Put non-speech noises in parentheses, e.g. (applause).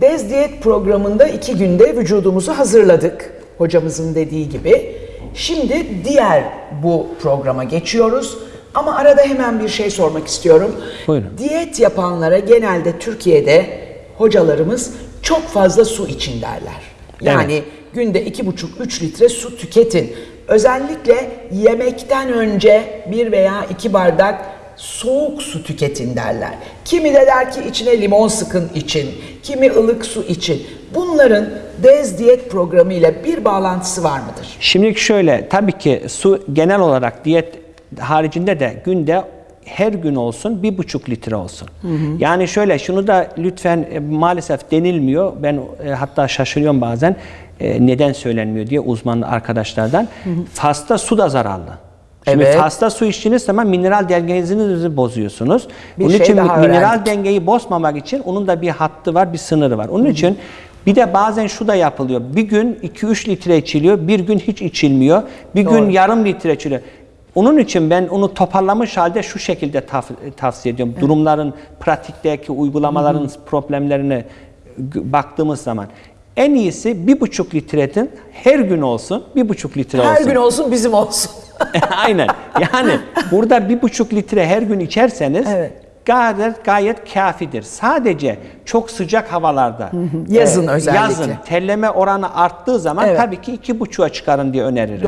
Dez diyet programında iki günde vücudumuzu hazırladık. Hocamızın dediği gibi. Şimdi diğer bu programa geçiyoruz. Ama arada hemen bir şey sormak istiyorum. Buyurun. Diyet yapanlara genelde Türkiye'de hocalarımız çok fazla su için derler. Yani günde iki buçuk üç litre su tüketin. Özellikle yemekten önce bir veya iki bardak soğuk su tüketin derler. Kimi de der ki içine limon sıkın için, kimi ılık su için. Bunların Dez diyet programı ile bir bağlantısı var mıdır? Şimdilik şöyle, tabii ki su genel olarak diyet haricinde de günde her gün olsun bir buçuk litre olsun. Yani şöyle şunu da lütfen e, maalesef denilmiyor. Ben e, hatta şaşırıyorum bazen e, neden söylenmiyor diye uzman arkadaşlardan. Fazla su da zararlı. Şimdi Evet. fazla su içtiğiniz zaman mineral dengenizi bozuyorsunuz. Bir Bunun şey için mineral öğrendik. dengeyi bozmamak için onun da bir hattı var, bir sınırı var. Onun için bir de bazen şu da yapılıyor. Bir gün 2-3 litre içiliyor, bir gün hiç içilmiyor. Bir Doğru. gün yarım litre içiliyor. Onun için ben onu toparlamış halde şu şekilde taf- tavsiye ediyorum. Durumların, pratikteki uygulamaların problemlerine g- baktığımız zaman en iyisi bir buçuk litrenin her gün olsun, bir buçuk litre Her olsun. gün olsun bizim olsun. (laughs) Aynen. Yani burada bir buçuk litre her gün içerseniz Evet. gayet gayet kafidir. Sadece çok sıcak havalarda Yazın e, özellikle. yazın terleme oranı arttığı zaman Evet. tabii ki iki buçuğa çıkarın diye öneririm.